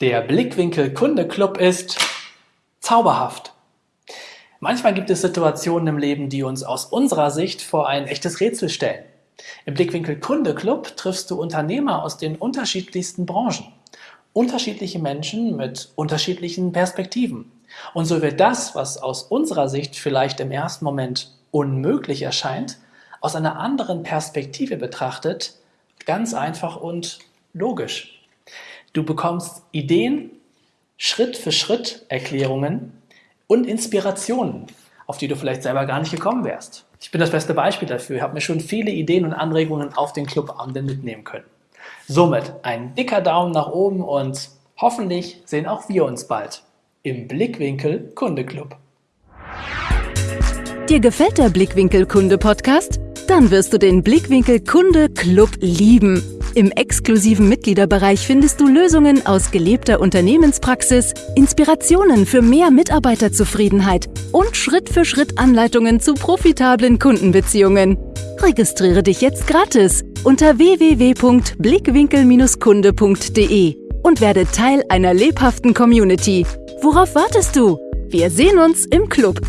Der Blickwinkel Kunde Club ist zauberhaft. Manchmal gibt es Situationen im Leben, die uns aus unserer Sicht vor ein echtes Rätsel stellen. Im Blickwinkel Kunde Club triffst du Unternehmer aus den unterschiedlichsten Branchen. Unterschiedliche Menschen mit unterschiedlichen Perspektiven. Und so wird das, was aus unserer Sicht vielleicht im ersten Moment unmöglich erscheint, aus einer anderen Perspektive betrachtet, ganz einfach und logisch. Du bekommst Ideen, Schritt für Schritt Erklärungen und Inspirationen, auf die du vielleicht selber gar nicht gekommen wärst. Ich bin das beste Beispiel dafür. Ich habe mir schon viele Ideen und Anregungen auf den Clubabenden mitnehmen können. Somit ein dicker Daumen nach oben und hoffentlich sehen auch wir uns bald im Blickwinkel Kunde Club. Dir gefällt der Blickwinkel Kunde Podcast? Dann wirst du den Blickwinkel Kunde Club lieben. Im exklusiven Mitgliederbereich findest du Lösungen aus gelebter Unternehmenspraxis, Inspirationen für mehr Mitarbeiterzufriedenheit und Schritt für Schritt Anleitungen zu profitablen Kundenbeziehungen. Registriere dich jetzt gratis unter www.blickwinkel-kunde.de und werde Teil einer lebhaften Community. Worauf wartest du? Wir sehen uns im Club.